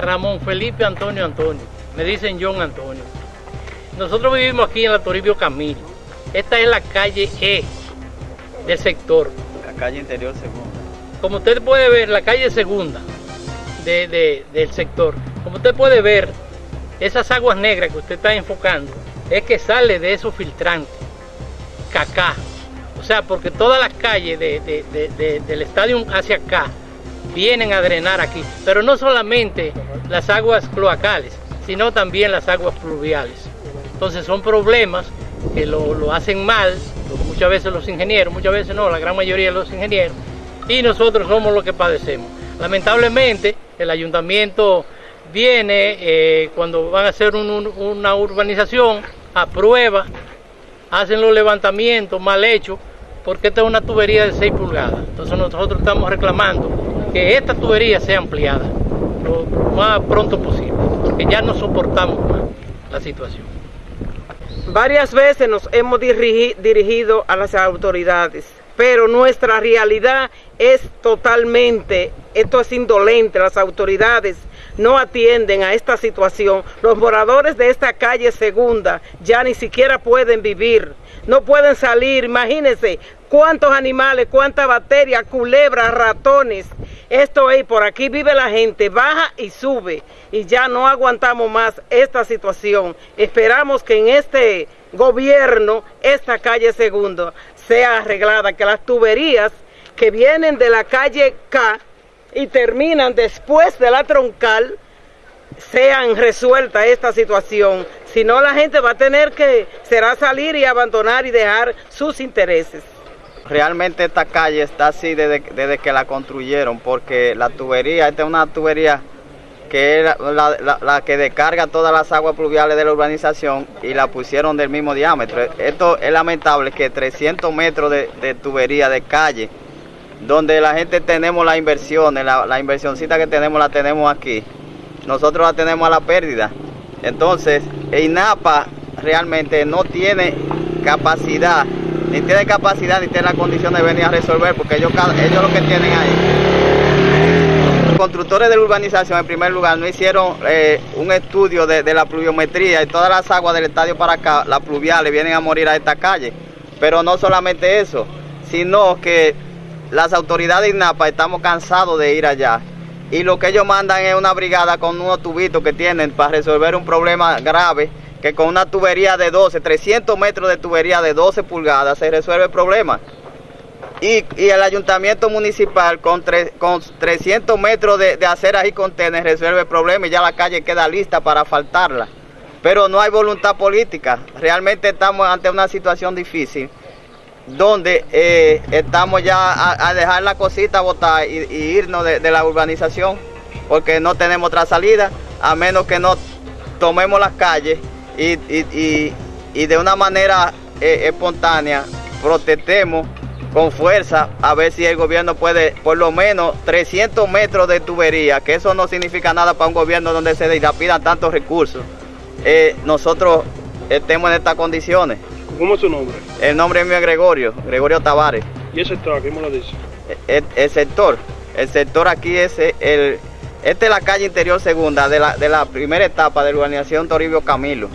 Ramón Felipe Antonio Antonio. Me dicen John Antonio. Nosotros vivimos aquí en la Toribio Camilo. Esta es la calle E del sector. La calle interior segunda. Como usted puede ver, la calle segunda del sector. Como usted puede ver, esas aguas negras que usted está enfocando es que sale de esos filtrantes, cacá. O sea, porque todas las calles del estadio hacia acá vienen a drenar aquí. Pero no solamente las aguas cloacales, sino también las aguas pluviales. Entonces son problemas que lo, hacen mal, muchas veces los ingenieros, muchas veces no, la gran mayoría de los ingenieros, y nosotros somos los que padecemos. Lamentablemente, el ayuntamiento viene eh, cuando van a hacer una urbanización, aprueba, hacen los levantamientos mal hechos, porque esta es una tubería de 6 pulgadas. Entonces nosotros estamos reclamando que esta tubería sea ampliada lo, más pronto posible, porque ya no soportamos más la situación. Varias veces nos hemos dirigido a las autoridades, pero nuestra realidad es totalmente, esto es indolente, las autoridades no atienden a esta situación. Los moradores de esta calle segunda ya ni siquiera pueden vivir, no pueden salir, imagínense cuántos animales, cuánta bacterias, culebras, ratones. Esto es, por aquí vive la gente, baja y sube y ya no aguantamos más esta situación. Esperamos que en este gobierno esta calle segunda sea arreglada, que las tuberías que vienen de la calle K y terminan después de la troncal, sean resuelta esta situación. Si no, la gente va a tener que, será salir y abandonar y dejar sus intereses. Realmente esta calle está así desde, que la construyeron, porque la tubería, esta es una tubería que es la, que descarga todas las aguas pluviales de la urbanización y la pusieron del mismo diámetro. Esto es lamentable que 300 metros de, tubería de calle donde la gente tenemos la inversión, la, la inversioncita que tenemos la tenemos aquí, nosotros la tenemos a la pérdida. Entonces, INAPA realmente no tiene capacidad, ni tiene capacidad ni tiene la condición de venir a resolver, porque ellos, ellos lo que tienen ahí. Los constructores de la urbanización, en primer lugar, no hicieron eh, un estudio de, de la pluviometría y todas las aguas del estadio para acá, las pluviales, vienen a morir a esta calle. Pero no solamente eso, sino que las autoridades de INAPA estamos cansados de ir allá. Y lo que ellos mandan es una brigada con unos tubitos que tienen para resolver un problema grave, que con una tubería de 12, 300 metros de tubería de 12 pulgadas se resuelve el problema. Y, el ayuntamiento municipal con, con 300 metros de, de aceras y contenes resuelve el problema y ya la calle queda lista para faltarla. Pero no hay voluntad política. Realmente estamos ante una situación difícil donde eh, estamos ya a, dejar la cosita botar y, irnos de, la urbanización porque no tenemos otra salida a menos que no tomemos las calles y, de una manera eh, espontánea protestemos con fuerza a ver si el gobierno puede por lo menos 300 metros de tubería, que eso no significa nada para un gobierno donde se dilapidan tantos recursos. Eh, nosotros estemos en estas condiciones. ¿Cómo es su nombre? El nombre mío es Gregorio, Gregorio Tavares. ¿Y el sector? ¿Qué me lo dice? El, sector, el sector aquí es el, esta es la calle interior segunda de la, de la primera etapa de la urbanización Toribio Camilo.